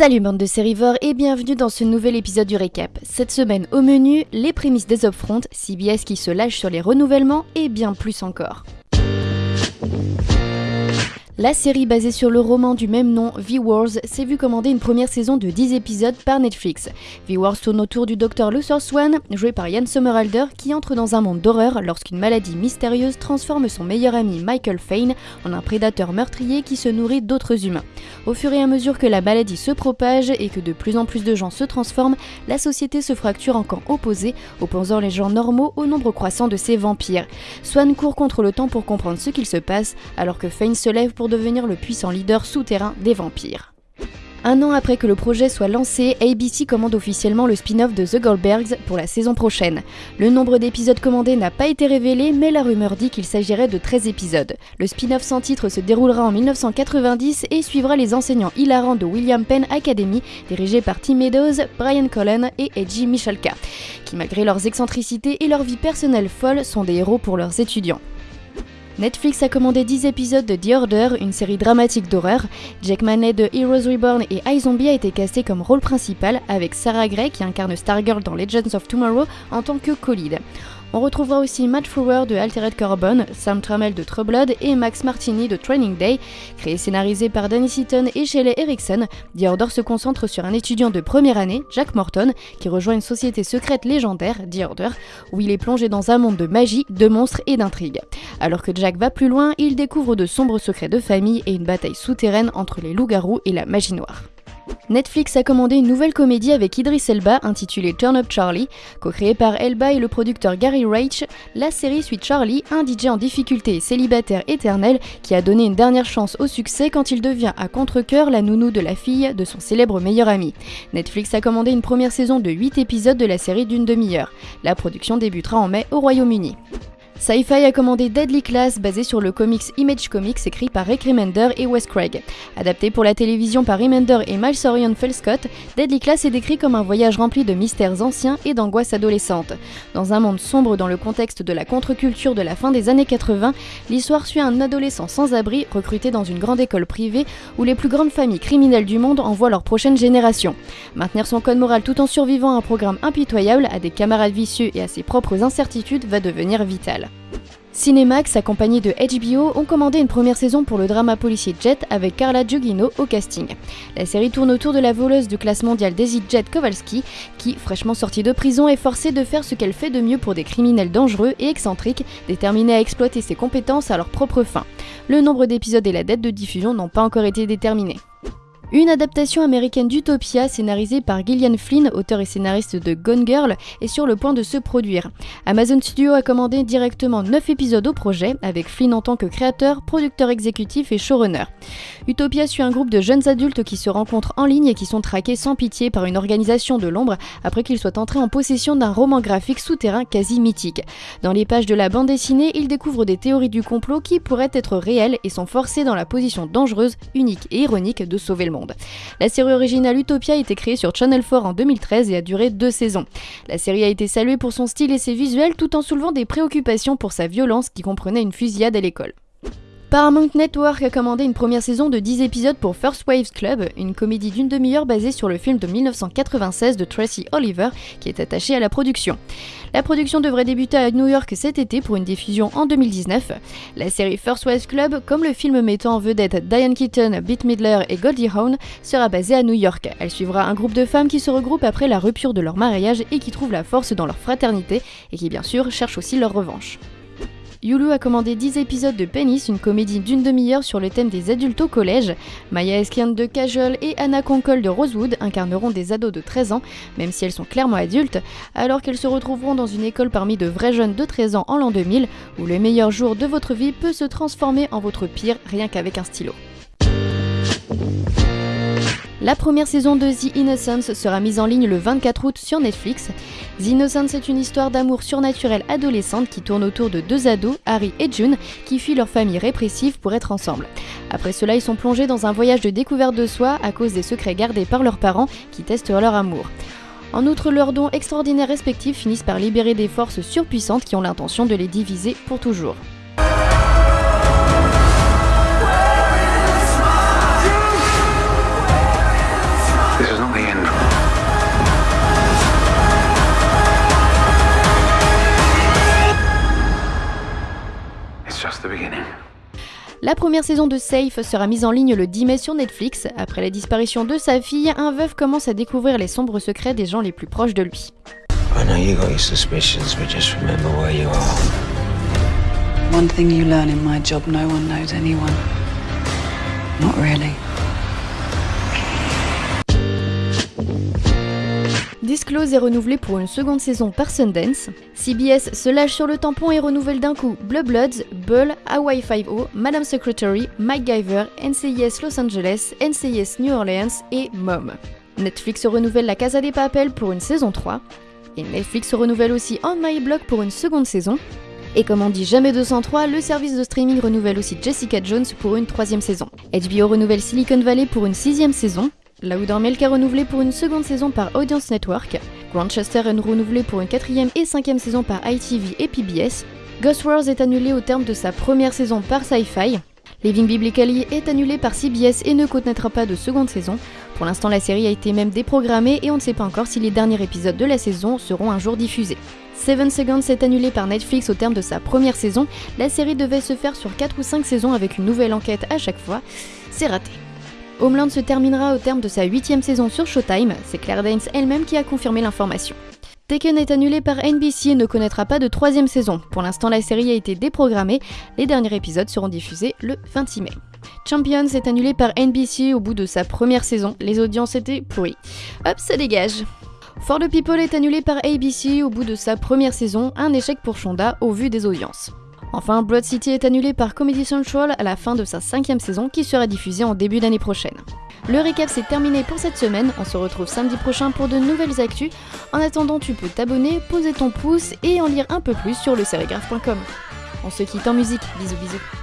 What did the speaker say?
Salut bande de sérivores et bienvenue dans ce nouvel épisode du récap. Cette semaine au menu, les prémices des Upfront, CBS qui se lâche sur les renouvellements et bien plus encore. La série basée sur le roman du même nom, V-Wars, s'est vue commander une première saison de 10 épisodes par Netflix. V-Wars tourne autour du docteur Luthor Swan, joué par Ian Somerhalder, qui entre dans un monde d'horreur lorsqu'une maladie mystérieuse transforme son meilleur ami Michael Fane en un prédateur meurtrier qui se nourrit d'autres humains. Au fur et à mesure que la maladie se propage et que de plus en plus de gens se transforment, la société se fracture en camps opposés, opposant les gens normaux au nombre croissant de ces vampires. Swan court contre le temps pour comprendre ce qu'il se passe, alors que Fane se lève pour devenir le puissant leader souterrain des vampires. Un an après que le projet soit lancé, ABC commande officiellement le spin-off de The Goldbergs pour la saison prochaine. Le nombre d'épisodes commandés n'a pas été révélé, mais la rumeur dit qu'il s'agirait de 13 épisodes. Le spin-off sans titre se déroulera en 1990 et suivra les enseignants hilarants de William Penn Academy, dirigés par Tim Meadows, Brian Cullen et Edgy Michalka, qui malgré leurs excentricités et leur vie personnelle folle sont des héros pour leurs étudiants. Netflix a commandé 10 épisodes de The Order, une série dramatique d'horreur. Jack Manet de Heroes Reborn et iZombie a été casté comme rôle principal avec Sarah Gray qui incarne Stargirl dans Legends of Tomorrow en tant que co-lead. On retrouvera aussi Matt Frewer de Altered Carbon, Sam Trammell de True Blood et Max Martini de Training Day. Créé et scénarisé par Danny Seaton et Shelley Erickson, The Order se concentre sur un étudiant de première année, Jack Morton, qui rejoint une société secrète légendaire, The Order, où il est plongé dans un monde de magie, de monstres et d'intrigues. Alors que Jack va plus loin, il découvre de sombres secrets de famille et une bataille souterraine entre les loups-garous et la magie noire. Netflix a commandé une nouvelle comédie avec Idris Elba intitulée Turn Up Charlie. Co-créée par Elba et le producteur Gary Reich, la série suit Charlie, un DJ en difficulté et célibataire éternel qui a donné une dernière chance au succès quand il devient à contre-coeur la nounou de la fille de son célèbre meilleur ami. Netflix a commandé une première saison de 8 épisodes de la série d'une demi-heure. La production débutera en mai au Royaume-Uni. Sci-Fi a commandé Deadly Class basé sur le comics Image Comics écrit par Rick Remender et Wes Craig. Adapté pour la télévision par Remender et Miles Orion Scott, Deadly Class est décrit comme un voyage rempli de mystères anciens et d'angoisses adolescentes. Dans un monde sombre dans le contexte de la contre-culture de la fin des années 80, l'histoire suit un adolescent sans abri recruté dans une grande école privée où les plus grandes familles criminelles du monde envoient leur prochaine génération. Maintenir son code moral tout en survivant à un programme impitoyable, à des camarades vicieux et à ses propres incertitudes va devenir vital. Cinemax, accompagné de HBO, ont commandé une première saison pour le drama policier Jet avec Carla Giugino au casting. La série tourne autour de la voleuse de classe mondiale Daisy Jet Kowalski, qui, fraîchement sortie de prison, est forcée de faire ce qu'elle fait de mieux pour des criminels dangereux et excentriques, déterminés à exploiter ses compétences à leur propre fin. Le nombre d'épisodes et la date de diffusion n'ont pas encore été déterminés. Une adaptation américaine d'Utopia, scénarisée par Gillian Flynn, auteur et scénariste de Gone Girl, est sur le point de se produire. Amazon Studio a commandé directement 9 épisodes au projet, avec Flynn en tant que créateur, producteur exécutif et showrunner. Utopia suit un groupe de jeunes adultes qui se rencontrent en ligne et qui sont traqués sans pitié par une organisation de l'ombre après qu'ils soient entrés en possession d'un roman graphique souterrain quasi mythique. Dans les pages de la bande dessinée, ils découvrent des théories du complot qui pourraient être réelles et sont forcés dans la position dangereuse, unique et ironique de sauver le monde. La série originale Utopia a été créée sur Channel 4 en 2013 et a duré deux saisons. La série a été saluée pour son style et ses visuels tout en soulevant des préoccupations pour sa violence qui comprenait une fusillade à l'école. Paramount Network a commandé une première saison de 10 épisodes pour First Waves Club, une comédie d'une demi-heure basée sur le film de 1996 de Tracy Oliver qui est attaché à la production. La production devrait débuter à New York cet été pour une diffusion en 2019. La série First Waves Club, comme le film mettant en vedette Diane Keaton, Bette Midler et Goldie Hawn, sera basée à New York. Elle suivra un groupe de femmes qui se regroupent après la rupture de leur mariage et qui trouvent la force dans leur fraternité et qui bien sûr cherchent aussi leur revanche. Yulu a commandé 10 épisodes de Penis, une comédie d'une demi-heure sur le thème des adultes au collège. Maya Eskian de Cajol et Anna Konkol de Rosewood incarneront des ados de 13 ans, même si elles sont clairement adultes, alors qu'elles se retrouveront dans une école parmi de vrais jeunes de 13 ans en l'an 2000, où le meilleur jour de votre vie peut se transformer en votre pire rien qu'avec un stylo. La première saison de The Innocence sera mise en ligne le 24 août sur Netflix. The Innocence est une histoire d'amour surnaturel adolescente qui tourne autour de deux ados, Harry et June, qui fuient leur famille répressive pour être ensemble. Après cela, ils sont plongés dans un voyage de découverte de soi à cause des secrets gardés par leurs parents qui testent leur amour. En outre, leurs dons extraordinaires respectifs finissent par libérer des forces surpuissantes qui ont l'intention de les diviser pour toujours. La première saison de Safe sera mise en ligne le 10 mai sur Netflix. Après la disparition de sa fille, un veuf commence à découvrir les sombres secrets des gens les plus proches de lui. I know you got your suspicions, but just remember where you are. One thing you learn in my job no one knows anyone. Not really. Disclose est renouvelé pour une seconde saison par Sundance. CBS se lâche sur le tampon et renouvelle d'un coup Blue Bloods, Bull, Hawaii 5-0, Madam Secretary, MacGyver, NCIS Los Angeles, NCIS New Orleans et Mom. Netflix renouvelle La Casa des Papel pour une saison 3. Et Netflix renouvelle aussi On My Block pour une seconde saison. Et comme on dit jamais 203, le service de streaming renouvelle aussi Jessica Jones pour une troisième saison. HBO renouvelle Silicon Valley pour une sixième saison. La Milk est renouvelé pour une seconde saison par Audience Network. Grandchester est renouvelé pour une quatrième et cinquième saison par ITV et PBS. Ghost Wars est annulé au terme de sa première saison par Sci-Fi. Living Biblically est annulé par CBS et ne connaîtra pas de seconde saison. Pour l'instant, la série a été même déprogrammée et on ne sait pas encore si les derniers épisodes de la saison seront un jour diffusés. Seven Seconds est annulé par Netflix au terme de sa première saison. La série devait se faire sur 4 ou 5 saisons avec une nouvelle enquête à chaque fois. C'est raté. Homeland se terminera au terme de sa huitième saison sur Showtime, c'est Claire Danes elle-même qui a confirmé l'information. Taken est annulé par NBC et ne connaîtra pas de troisième saison. Pour l'instant, la série a été déprogrammée. Les derniers épisodes seront diffusés le 26 mai. Champions est annulé par NBC au bout de sa première saison. Les audiences étaient pourries. Hop, ça dégage. For the People est annulé par ABC au bout de sa première saison, un échec pour Shonda au vu des audiences. Enfin, Broad City est annulé par Comedy Central à la fin de sa cinquième saison qui sera diffusée en début d'année prochaine. Le récap c'est terminé pour cette semaine, on se retrouve samedi prochain pour de nouvelles actus. En attendant, tu peux t'abonner, poser ton pouce et en lire un peu plus sur le On se quitte en musique, bisous bisous.